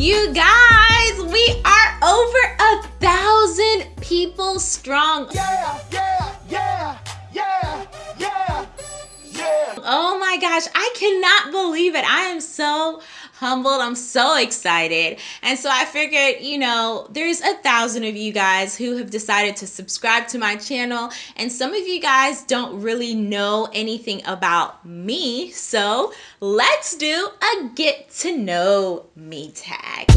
You guys, we are over a thousand people strong. Yeah, yeah, yeah, yeah, yeah, yeah. Oh my gosh, I cannot believe it. I am so humbled. I'm so excited. And so I figured, you know, there's a thousand of you guys who have decided to subscribe to my channel, and some of you guys don't really know anything about me. So let's do a get to know me tag.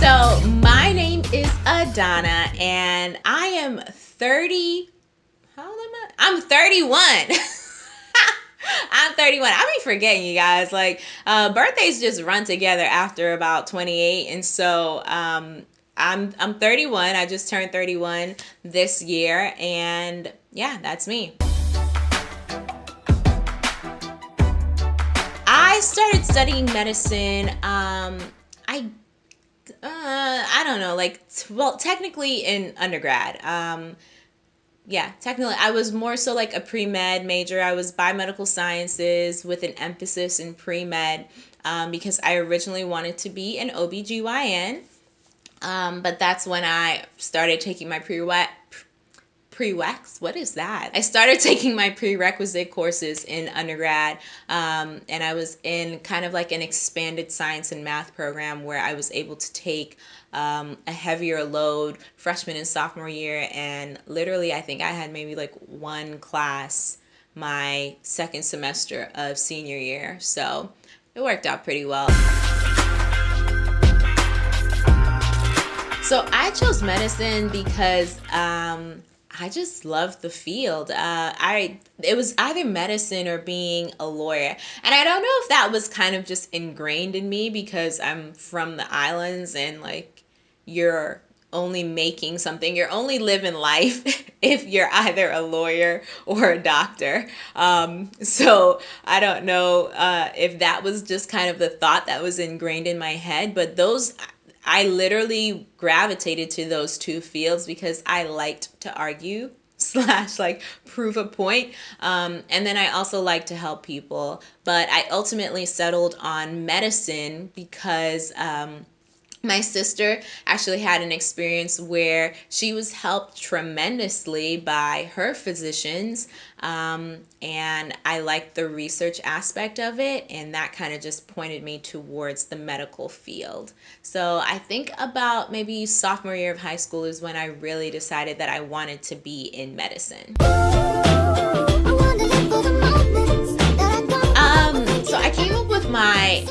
So my name is Adana, and I am 30. How old am I? I'm 31. I'm 31. I be forgetting you guys. Like uh, birthdays just run together after about 28, and so um, I'm I'm 31. I just turned 31 this year, and yeah, that's me. I started studying medicine. Um, I uh, I don't know, like well, technically in undergrad. Um, yeah, technically, I was more so like a pre med major. I was biomedical sciences with an emphasis in pre med um, because I originally wanted to be an OBGYN. Um, but that's when I started taking my pre wet prereqs. What is that? I started taking my prerequisite courses in undergrad, um, and I was in kind of like an expanded science and math program where I was able to take um, a heavier load freshman and sophomore year. And literally, I think I had maybe like one class my second semester of senior year. So it worked out pretty well. So I chose medicine because um, I just love the field. Uh, I it was either medicine or being a lawyer, and I don't know if that was kind of just ingrained in me because I'm from the islands and like you're only making something. You're only living life if you're either a lawyer or a doctor. Um, so I don't know uh, if that was just kind of the thought that was ingrained in my head, but those I literally gravitated to those two fields because I liked to argue slash like prove a point um, and then i also like to help people but i ultimately settled on medicine because um, my sister actually had an experience where she was helped tremendously by her physicians um, and i liked the research aspect of it and that kind of just pointed me towards the medical field. So i think about maybe sophomore year of high school is when i really decided that i wanted to be in medicine. Um, so i came up with my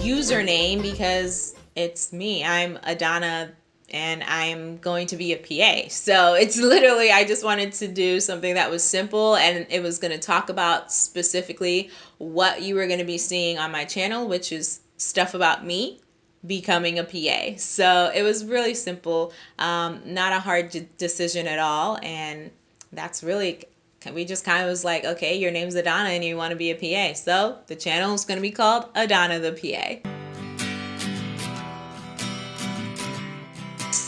username because it's me. I'm Adana and I'm going to be a PA. So it's literally, I just wanted to do something that was simple and it was going to talk about specifically what you were going to be seeing on my channel, which is stuff about me becoming a PA. So it was really simple, um, not a hard decision at all. And that's really, we just kind of was like, okay, your name's Adana and you want to be a PA. So the channel is going to be called Adana the PA.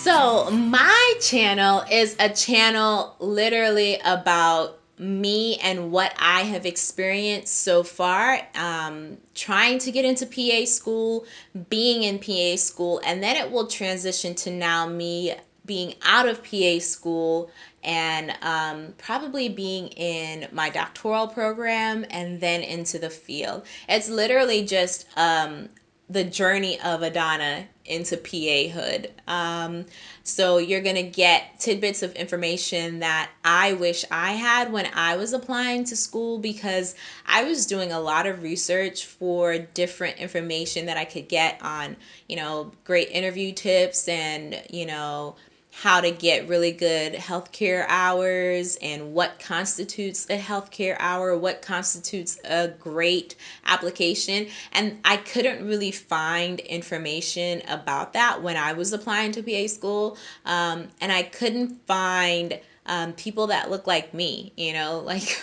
So, my channel is a channel literally about me and what I have experienced so far, um, trying to get into PA school, being in PA school, and then it will transition to now me being out of PA school and um, probably being in my doctoral program and then into the field. It's literally just um, the journey of Adana into PA hood. Um, so you're going to get tidbits of information that I wish I had when I was applying to school because I was doing a lot of research for different information that I could get on, you know, great interview tips and, you know, how to get really good healthcare hours and what constitutes a healthcare hour, what constitutes a great application. And I couldn't really find information about that when I was applying to PA school. Um, and I couldn't find um, people that look like me, you know, like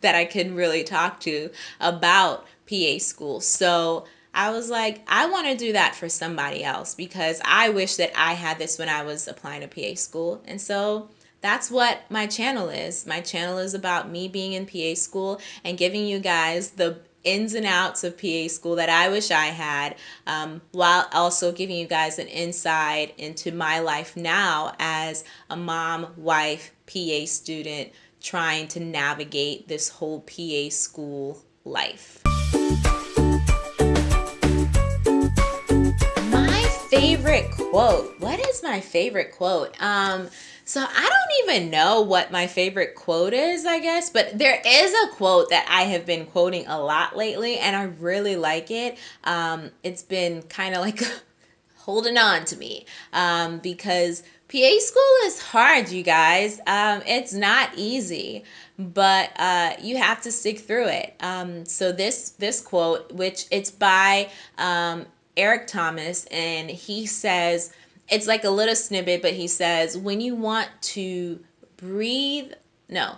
that I can really talk to about PA school. So I was like, I want to do that for somebody else because I wish that I had this when I was applying to PA school. And so that's what my channel is. My channel is about me being in PA school and giving you guys the ins and outs of PA school that I wish I had, um, while also giving you guys an insight into my life now as a mom, wife, PA student trying to navigate this whole PA school life. Favorite quote. What is my favorite quote? Um, so I don't even know what my favorite quote is, I guess, but there is a quote that I have been quoting a lot lately, and I really like it. Um, it's been kind of like holding on to me um, because PA school is hard, you guys. Um, it's not easy, but uh, you have to stick through it. Um, so this this quote, which it's by um, Eric Thomas, and he says it's like a little snippet, but he says, when you want to breathe, no,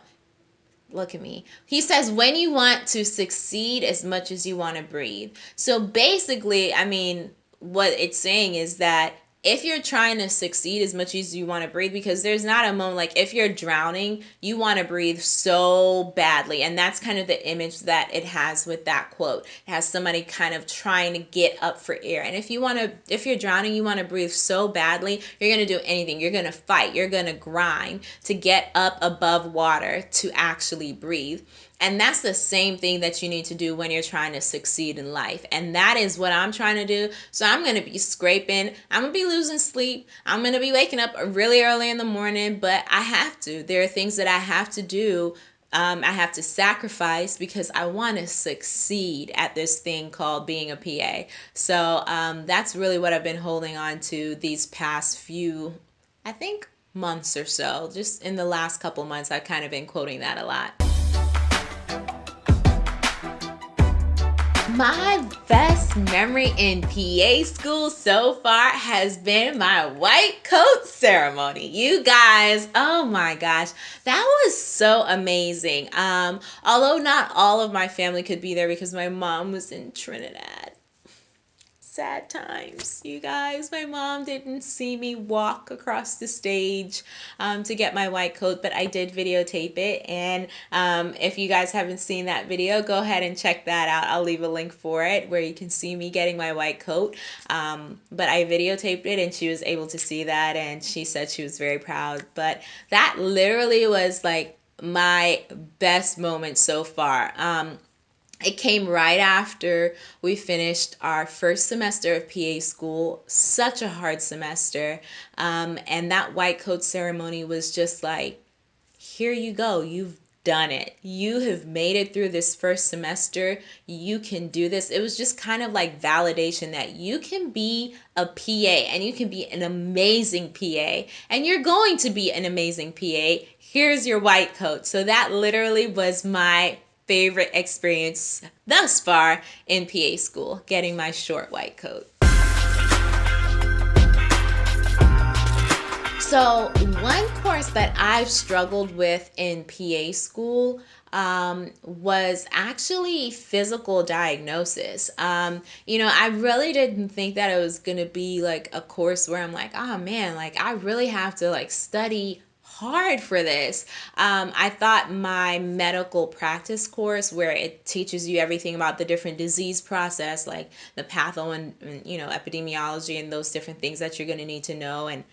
look at me. He says, when you want to succeed as much as you want to breathe. So basically, I mean, what it's saying is that if you're trying to succeed as much as you want to breathe because there's not a moment like if you're drowning you want to breathe so badly. And that's kind of the image that it has with that quote. It has somebody kind of trying to get up for air. And if you want to if you're drowning you want to breathe so badly you're going to do anything. You're going to fight. You're going to grind to get up above water to actually breathe and that's the same thing that you need to do when you're trying to succeed in life. And that is what I'm trying to do. So I'm going to be scraping. I'm going to be losing sleep. I'm going to be waking up really early in the morning, but I have to. There are things that I have to do. Um, I have to sacrifice because I want to succeed at this thing called being a PA. So um, that's really what I've been holding on to these past few, I think, months or so. Just in the last couple months, I've kind of been quoting that a lot. My best memory in PA school so far has been my white coat ceremony. You guys, oh my gosh, that was so amazing. Um, although not all of my family could be there because my mom was in Trinidad sad times, you guys. My mom didn't see me walk across the stage um, to get my white coat, but I did videotape it. And um, if you guys haven't seen that video, go ahead and check that out. I'll leave a link for it where you can see me getting my white coat. Um, but I videotaped it and she was able to see that and she said she was very proud. But that literally was like my best moment so far. Um, it came right after we finished our first semester of PA school, such a hard semester. Um, and that white coat ceremony was just like, here you go, you've done it. You have made it through this first semester. You can do this. It was just kind of like validation that you can be a PA and you can be an amazing PA and you're going to be an amazing PA. Here's your white coat. So that literally was my favorite experience thus far in PA school, getting my short white coat. So, one course that I've struggled with in PA school um, was actually physical diagnosis. Um, you know, I really didn't think that it was going to be like a course where I'm like, oh man, like I really have to like study hard for this. Um, I thought my medical practice course, where it teaches you everything about the different disease process, like the patho and, and you know epidemiology and those different things that you're going to need to know, and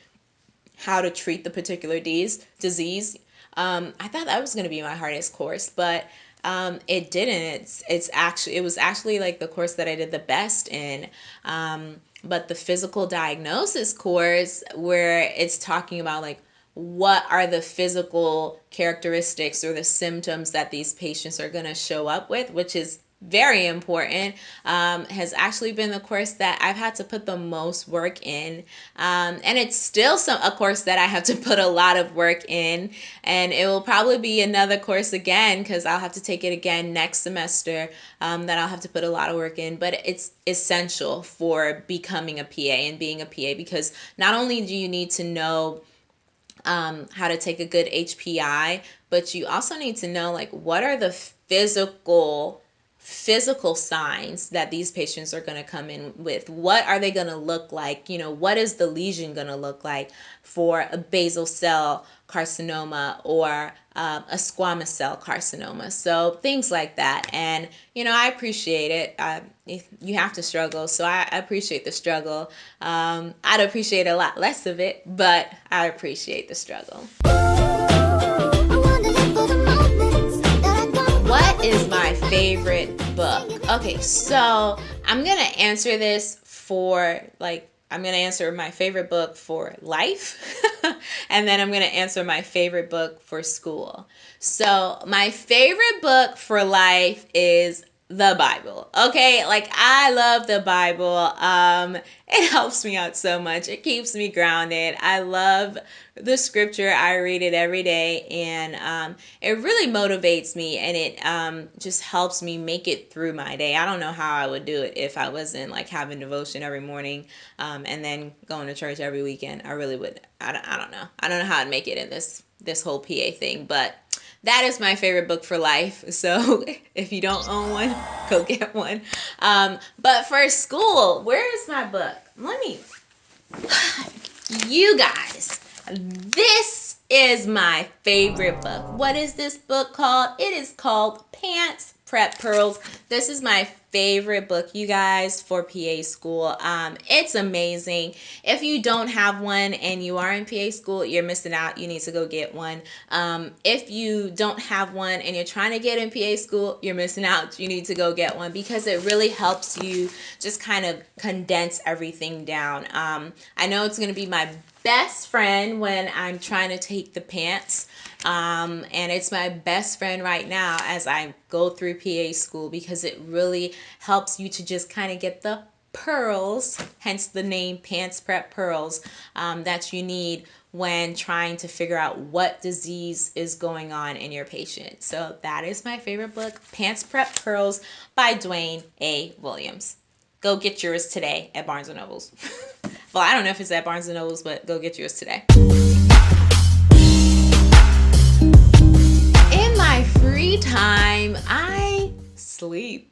how to treat the particular disease. Disease. Um, I thought that was going to be my hardest course, but um, it didn't. It's it's actually it was actually like the course that I did the best in. Um, but the physical diagnosis course, where it's talking about like what are the physical characteristics or the symptoms that these patients are going to show up with, which is very important, um, has actually been the course that I've had to put the most work in. Um, and it's still some a course that I have to put a lot of work in. And it will probably be another course again because I'll have to take it again next semester um, that I'll have to put a lot of work in. But it's essential for becoming a PA and being a PA because not only do you need to know um, how to take a good HPI, but you also need to know like what are the physical physical signs that these patients are going to come in with. What are they going to look like? You know, what is the lesion going to look like for a basal cell carcinoma or um, a squamous cell carcinoma. So things like that. And, you know, I appreciate it. I, you have to struggle. So I, appreciate the struggle. Um, I'd appreciate a lot less of it, but I appreciate the struggle. Is my favorite book? Okay, so I'm going to answer this for like I'm going to answer my favorite book for life, and then I'm going to answer my favorite book for school. So, my favorite book for life is the Bible. Okay, like I love the Bible. Um it helps me out so much. It keeps me grounded. I love the scripture. I read it every day and um it really motivates me and it um just helps me make it through my day. I don't know how I would do it if I wasn't like having devotion every morning um and then going to church every weekend. I really would I don't, I don't know. I don't know how I'd make it in this this whole PA thing, but that is my favorite book for life. So if you don't own one, go get one. Um, but for school, where is my book? Let me, you guys, this is my favorite book. What is this book called? It is called PANCE Prep Pearls. This is my favorite book, you guys, for PA school. Um, it's amazing. If you don't have one and you are in PA school, you're missing out. You need to go get one. Um, if you don't have one and you're trying to get in PA school, you're missing out. You need to go get one because it really helps you just kind of condense everything down. Um, I know it's going to be my best friend when I'm trying to take the PANCE. Um, and it's my best friend right now as I go through PA school because it really helps you to just kind of get the pearls, hence the name PANCE Prep Pearls, um, that you need when trying to figure out what disease is going on in your patient. So that is my favorite book, PANCE Prep Pearls by Dwayne A. Williams. Go get yours today at Barnes & Nobles. well, I don't know if it's at Barnes & Nobles, but go get yours today. Free time, I sleep.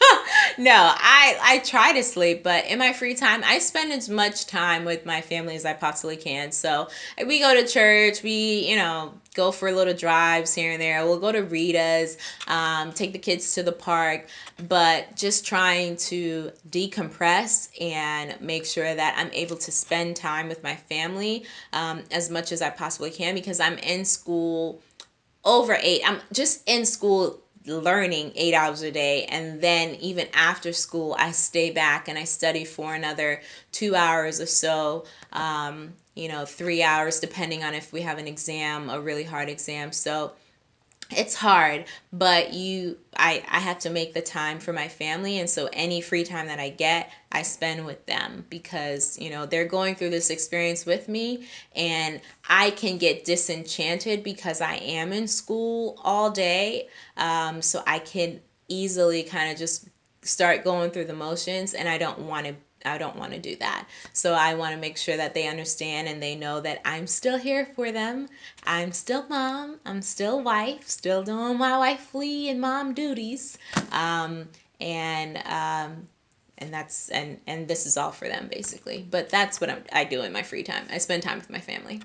no, I I try to sleep, but in my free time, I spend as much time with my family as I possibly can. So we go to church, we you know go for little drives here and there. We'll go to Rita's, um, take the kids to the park, but just trying to decompress and make sure that I'm able to spend time with my family um, as much as I possibly can because I'm in school over eight. I'm just in school learning eight hours a day and then even after school i stay back and i study for another two hours or so um, you know three hours depending on if we have an exam a really hard exam so it's hard but you i i have to make the time for my family and so any free time that i get i spend with them because you know they're going through this experience with me and i can get disenchanted because i am in school all day um, so i can easily kind of just start going through the motions and i don't want to I don't want to do that. So I want to make sure that they understand and they know that I'm still here for them. I'm still mom. I'm still wife. Still doing my wifely and mom duties. Um, and um, and that's and and this is all for them basically. But that's what I'm, I do in my free time. I spend time with my family.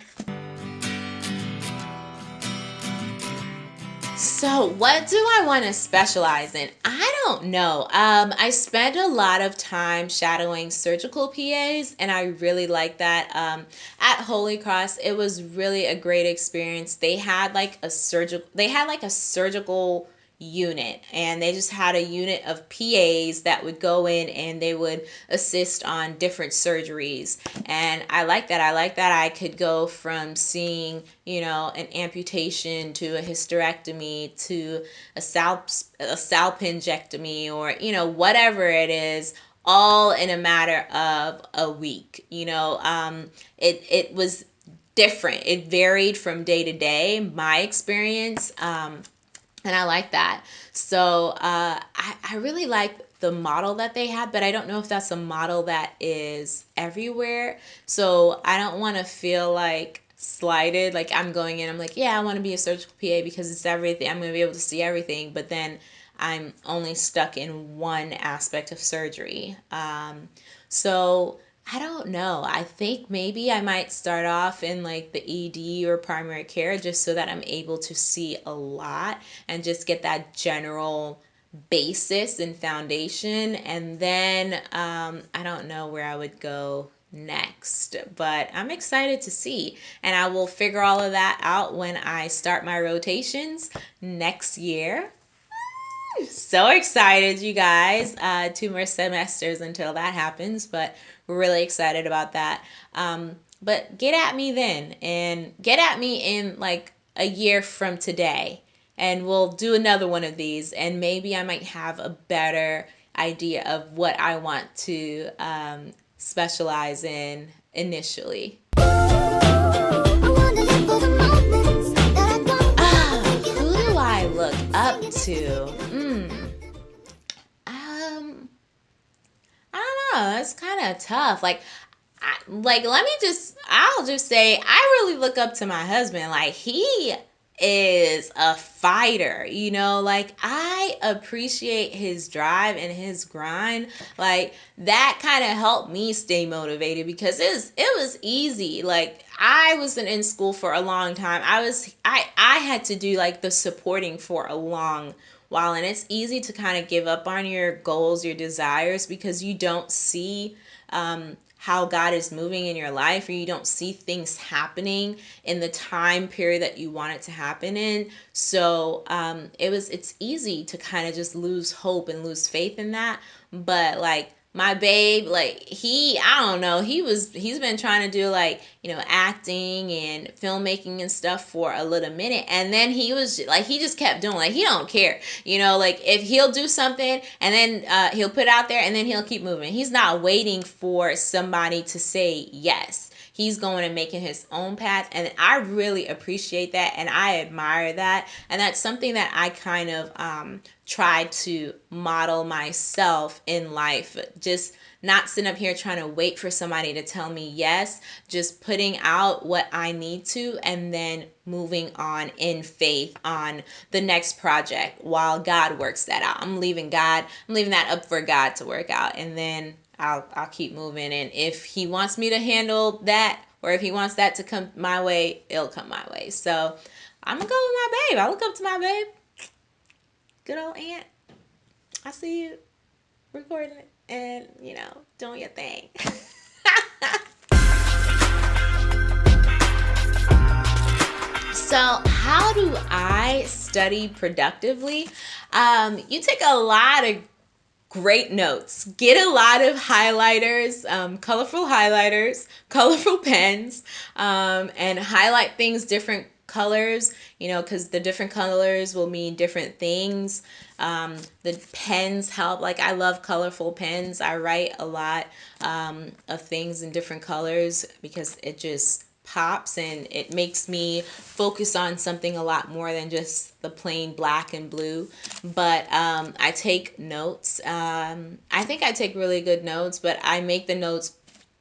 So, what do I want to specialize in? I don't know. Um, I spent a lot of time shadowing surgical PAs, and I really like that. Um, at Holy Cross, it was really a great experience. They had like a surgical, they had like a surgical unit. And they just had a unit of PAs that would go in and they would assist on different surgeries. And I like that. I like that I could go from seeing you know an amputation to a hysterectomy to a scalp a salpingectomy or you know whatever it is all in a matter of a week you know? Um it it was different. It varied from day to day my experience. Um and I like that. So uh, I, I really like the model that they have, but I don't know if that's a model that is everywhere. So I don't want to feel like slighted. Like I'm going in, I'm like, yeah, I want to be a surgical PA because it's everything. I'm going to be able to see everything. But then I'm only stuck in one aspect of surgery. Um, so I don't know. I think maybe I might start off in like the ED or primary care just so that I'm able to see a lot and just get that general basis and foundation. And then um, I don't know where I would go next, but I'm excited to see. And I will figure all of that out when I start my rotations next year. So excited, you guys. Uh, two more semesters until that happens, but we're really excited about that. Um, but get at me then, and get at me in like a year from today, and we'll do another one of these, and maybe I might have a better idea of what I want to um, specialize in initially. Kind of tough. Like, I, like let me just. I'll just say I really look up to my husband. Like he is a fighter, you know, like I appreciate his drive and his grind. Like that kind of helped me stay motivated because it was it was easy. Like I wasn't in school for a long time. I was I I had to do like the supporting for a long while and it's easy to kind of give up on your goals, your desires because you don't see um how God is moving in your life or you don't see things happening in the time period that you want it to happen in. So um, it was it's easy to kind of just lose hope and lose faith in that. But like my babe like he i don't know he was he's been trying to do like you know acting and filmmaking and stuff for a little minute. And then he was like he just kept doing like he don't care. You know like if he'll do something and then uh, he'll put out there and then he'll keep moving. He's not waiting for somebody to say yes he's going and making his own path and i really appreciate that and i admire that and that's something that i kind of um, try to model myself in life just not sitting up here trying to wait for somebody to tell me yes just putting out what i need to and then moving on in faith on the next project while god works that out i'm leaving god i'm leaving that up for god to work out and then I'll I'll keep moving. And if he wants me to handle that, or if he wants that to come my way, it'll come my way. So I'm gonna go with my babe. I look up to my babe. Good old aunt. I see you recording it and you know doing your thing. So, how do I study productively? Um, you take a lot of great notes. Get a lot of highlighters, um, colorful highlighters, colorful pens, um, and highlight things different colors, you know, because the different colors will mean different things. Um, the pens help. Like, I love colorful pens. I write a lot um, of things in different colors because it just pops and it makes me focus on something a lot more than just the plain black and blue but um, i take notes um, i think i take really good notes but i make the notes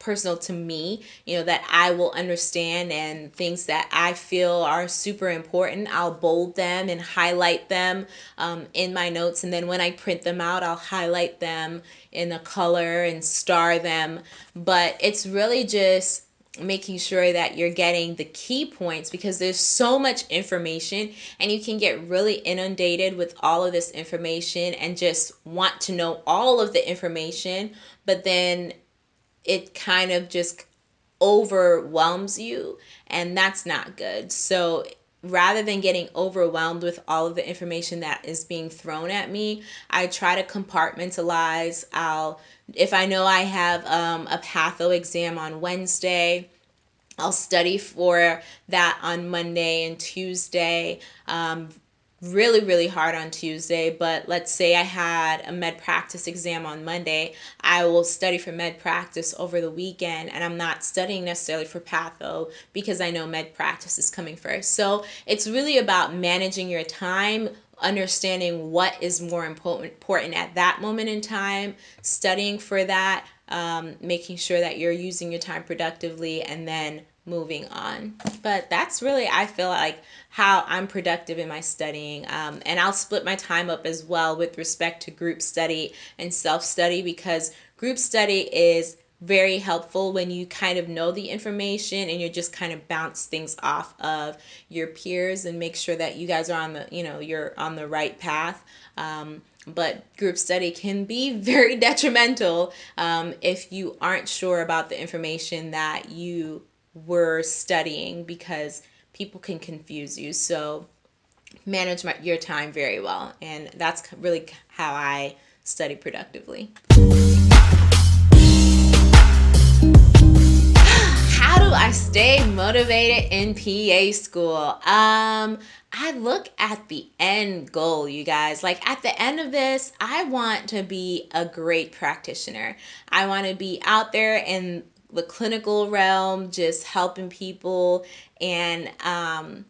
personal to me you know that i will understand and things that i feel are super important i'll bold them and highlight them um, in my notes. And then when i print them out i'll highlight them in a color and star them. But it's really just making sure that you're getting the key points because there's so much information and you can get really inundated with all of this information and just want to know all of the information but then it kind of just overwhelms you and that's not good so rather than getting overwhelmed with all of the information that is being thrown at me i try to compartmentalize i'll if I know I have um, a patho exam on Wednesday, I'll study for that on Monday and Tuesday. Um, really, really hard on Tuesday, but let's say I had a med practice exam on Monday, I will study for med practice over the weekend, and I'm not studying necessarily for patho because I know med practice is coming first. So it's really about managing your time understanding what is more important at that moment in time, studying for that, um, making sure that you're using your time productively, and then moving on. But that's really, I feel like, how I'm productive in my studying. Um, and I'll split my time up as well with respect to group study and self study because group study is very helpful when you kind of know the information and you're just kind of bounce things off of your peers and make sure that you guys are on the you know you're on the right path um, but group study can be very detrimental um, if you aren't sure about the information that you were studying because people can confuse you so manage my, your time very well and that's really how i study productively how do I stay motivated in PA school? Um, I look at the end goal, you guys. Like at the end of this, I want to be a great practitioner. I want to be out there in the clinical realm, just helping people. And um,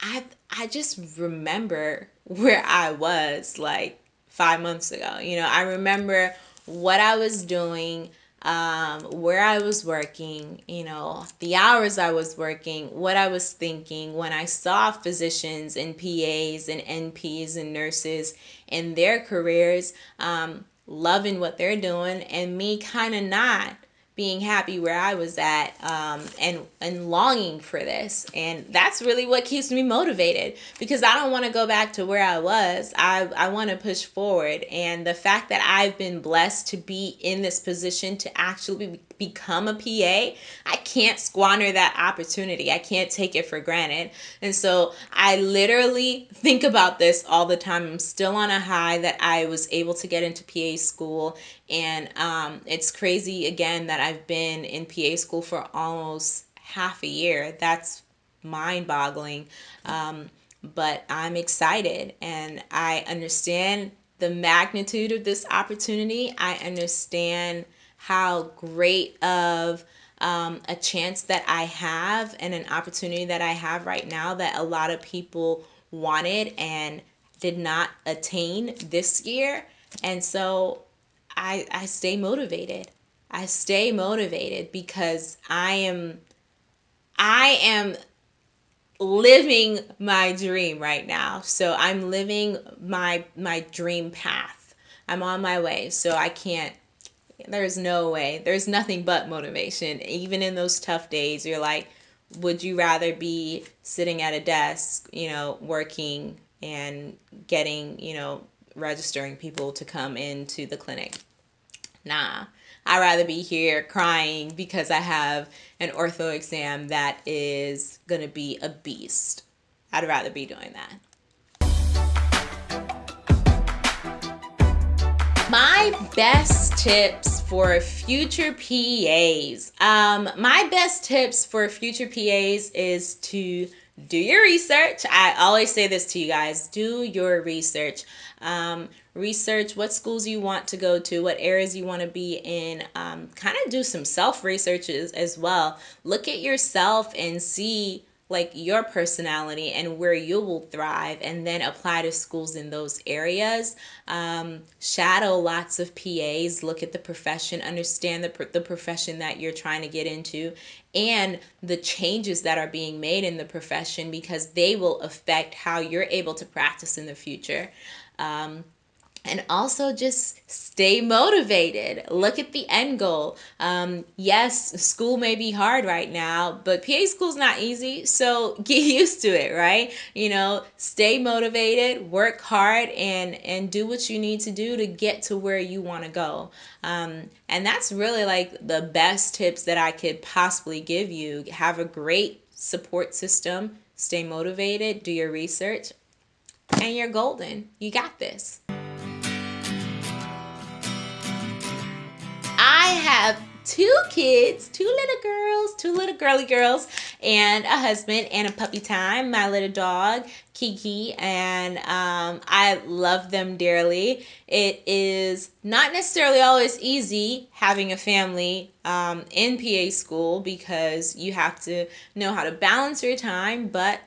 I I just remember where I was like five months ago. You know, I remember what I was doing um, where I was working, you know, the hours I was working, what I was thinking when I saw physicians and PAs and NPs and nurses in their careers, um, loving what they're doing, and me kind of not being happy where I was at um, and and longing for this. And that's really what keeps me motivated because I don't want to go back to where I was. I, I want to push forward. And the fact that I've been blessed to be in this position to actually become a PA, I can't squander that opportunity. I can't take it for granted. And so I literally think about this all the time. I'm still on a high that I was able to get into PA school. And um, it's crazy again that I've been in PA school for almost half a year. That's mind boggling. Um, but I'm excited and I understand the magnitude of this opportunity. I understand how great of um, a chance that I have and an opportunity that I have right now that a lot of people wanted and did not attain this year. And so I, I stay motivated. I stay motivated because I am I am living my dream right now. So I'm living my my dream path. I'm on my way. So I can't there's no way. There's nothing but motivation. Even in those tough days, you're like, would you rather be sitting at a desk, you know, working and getting, you know, registering people to come into the clinic? Nah. I'd rather be here crying because I have an ortho exam that is going to be a beast. I'd rather be doing that. My best tips for future PAs. Um, my best tips for future PAs is to do your research. I always say this to you guys do your research. Um, research what schools you want to go to, what areas you want to be in. Um, kind of do some self researches as well. Look at yourself and see like your personality and where you will thrive and then apply to schools in those areas. Um, shadow lots of pas look at the profession understand the, the profession that you're trying to get into and the changes that are being made in the profession because they will affect how you're able to practice in the future. Um, and also just stay motivated. Look at the end goal. Um, yes, school may be hard right now, but PA school's not easy, so get used to it, right? You know, stay motivated, work hard, and and do what you need to do to get to where you want to go. Um, and that's really like the best tips that I could possibly give you. Have a great support system. Stay motivated. Do your research. And you're golden. You got this. I have two kids, two little girls, two little girly girls, and a husband and a puppy time. My little dog, Kiki, and um, I love them dearly. It is not necessarily always easy having a family um, in PA school because you have to know how to balance your time, but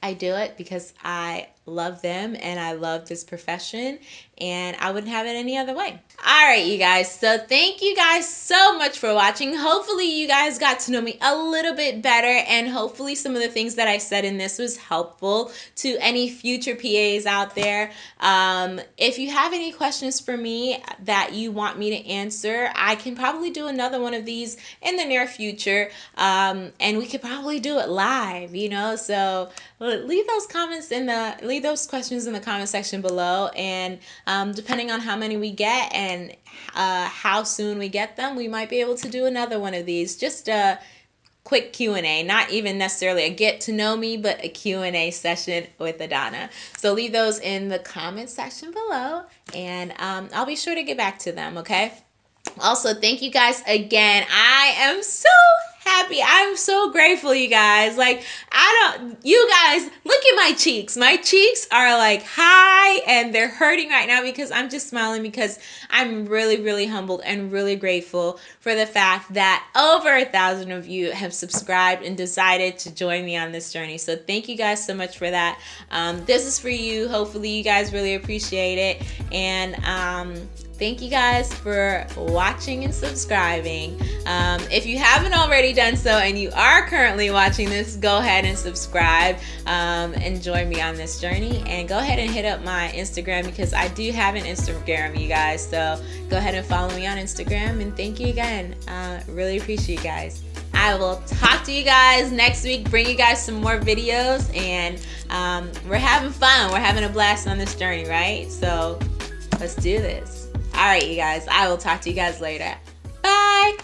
I do it because I love them and I love this profession and I wouldn't have it any other way. All right, you guys. So thank you guys so much for watching. Hopefully you guys got to know me a little bit better and hopefully some of the things that I said in this was helpful to any future PAs out there. Um, if you have any questions for me that you want me to answer, I can probably do another one of these in the near future. Um, and we could probably do it live, you know? So leave those comments in the, leave those questions in the comment section below and um, depending on how many we get and uh, how soon we get them, we might be able to do another one of these. Just a quick Q&A, not even necessarily a get to know me, but a Q&A session with Adana. So leave those in the comment section below and um, I'll be sure to get back to them, okay? Also, thank you guys again. I am so happy. I'm so grateful, you guys. Like, I don't, you guys, look at my cheeks. My cheeks are like high and they're hurting right now because I'm just smiling because I'm really, really humbled and really grateful for the fact that over a thousand of you have subscribed and decided to join me on this journey. So, thank you guys so much for that. Um, this is for you. Hopefully, you guys really appreciate it. And, um, thank you guys for watching and subscribing. Um, if you haven't already done so and you are currently watching this, go ahead and subscribe um, and join me on this journey. And go ahead and hit up my Instagram because I do have an Instagram, you guys. So go ahead and follow me on Instagram. And thank you again. Uh, really appreciate you guys. I will talk to you guys next week, bring you guys some more videos, and um, we're having fun. We're having a blast on this journey, right? So let's do this. All right, you guys, I will talk to you guys later. Bye.